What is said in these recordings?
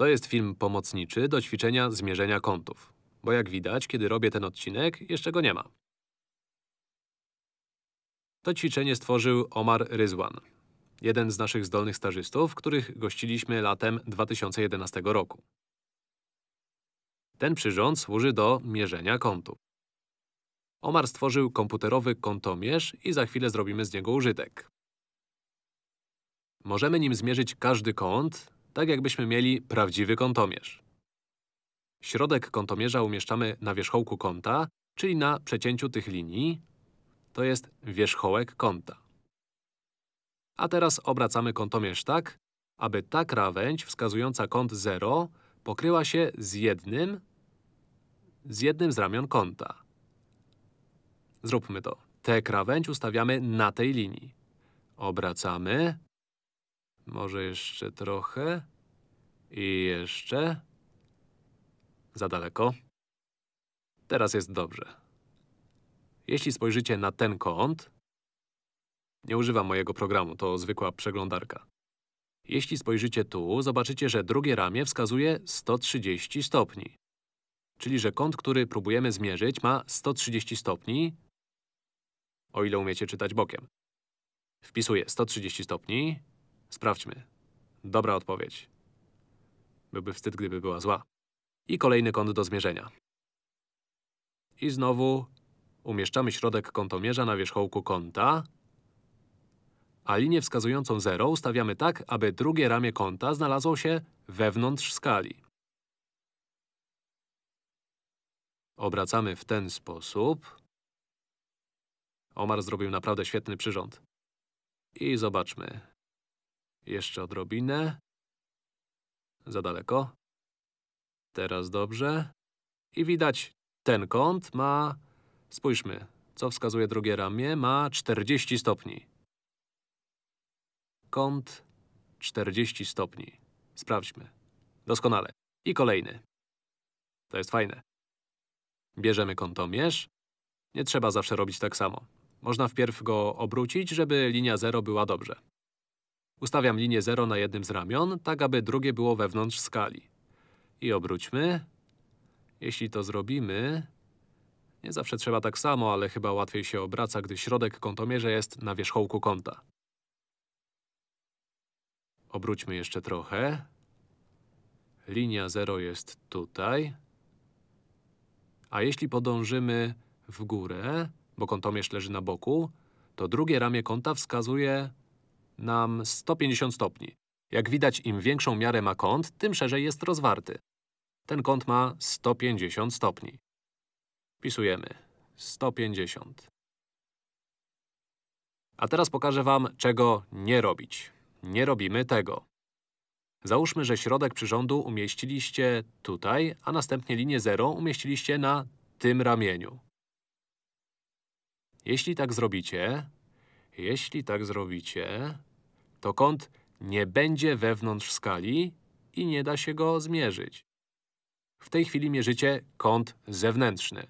To jest film pomocniczy do ćwiczenia zmierzenia kątów. Bo jak widać, kiedy robię ten odcinek, jeszcze go nie ma. To ćwiczenie stworzył Omar Ryzwan, jeden z naszych zdolnych stażystów, których gościliśmy latem 2011 roku. Ten przyrząd służy do mierzenia kątów. Omar stworzył komputerowy kątomierz i za chwilę zrobimy z niego użytek. Możemy nim zmierzyć każdy kąt, tak jakbyśmy mieli prawdziwy kątomierz. Środek kątomierza umieszczamy na wierzchołku kąta, czyli na przecięciu tych linii. To jest wierzchołek kąta. A teraz obracamy kątomierz tak, aby ta krawędź wskazująca kąt 0 pokryła się z jednym, z jednym z ramion kąta. Zróbmy to. Tę krawędź ustawiamy na tej linii. Obracamy. Może jeszcze trochę. I jeszcze. Za daleko. Teraz jest dobrze. Jeśli spojrzycie na ten kąt, nie używam mojego programu, to zwykła przeglądarka. Jeśli spojrzycie tu, zobaczycie, że drugie ramię wskazuje 130 stopni. Czyli, że kąt, który próbujemy zmierzyć, ma 130 stopni, o ile umiecie czytać bokiem. Wpisuję 130 stopni. Sprawdźmy. Dobra odpowiedź. Byłby wstyd, gdyby była zła. I kolejny kąt do zmierzenia. I znowu umieszczamy środek kątomierza na wierzchołku kąta, a linię wskazującą 0 ustawiamy tak, aby drugie ramię kąta znalazło się wewnątrz skali. Obracamy w ten sposób. Omar zrobił naprawdę świetny przyrząd. I zobaczmy. Jeszcze odrobinę. Za daleko. Teraz dobrze. I widać, ten kąt ma… Spójrzmy, co wskazuje drugie ramię, ma 40 stopni. Kąt 40 stopni. Sprawdźmy. Doskonale. I kolejny. To jest fajne. Bierzemy kątomierz. Nie trzeba zawsze robić tak samo. Można wpierw go obrócić, żeby linia 0 była dobrze. Ustawiam linię 0 na jednym z ramion, tak aby drugie było wewnątrz skali. I obróćmy. Jeśli to zrobimy… Nie zawsze trzeba tak samo, ale chyba łatwiej się obraca, gdy środek kątomierza jest na wierzchołku kąta. Obróćmy jeszcze trochę. Linia 0 jest tutaj. A jeśli podążymy w górę, bo kątomierz leży na boku, to drugie ramię kąta wskazuje nam 150 stopni. Jak widać, im większą miarę ma kąt, tym szerzej jest rozwarty. Ten kąt ma 150 stopni. Wpisujemy 150. A teraz pokażę Wam, czego nie robić. Nie robimy tego. Załóżmy, że środek przyrządu umieściliście tutaj, a następnie linię 0 umieściliście na tym ramieniu. Jeśli tak zrobicie, jeśli tak zrobicie, to kąt nie będzie wewnątrz skali i nie da się go zmierzyć. W tej chwili mierzycie kąt zewnętrzny.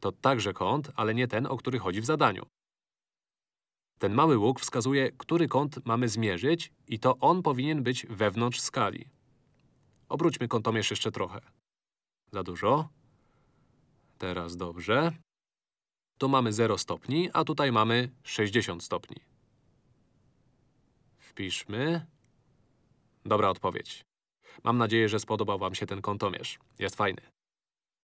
To także kąt, ale nie ten, o który chodzi w zadaniu. Ten mały łuk wskazuje, który kąt mamy zmierzyć i to on powinien być wewnątrz skali. Obróćmy kątomierz jeszcze trochę. Za dużo. Teraz dobrze. Tu mamy 0 stopni, a tutaj mamy 60 stopni. Wpiszmy. Dobra odpowiedź. Mam nadzieję, że spodobał Wam się ten kątomierz. Jest fajny.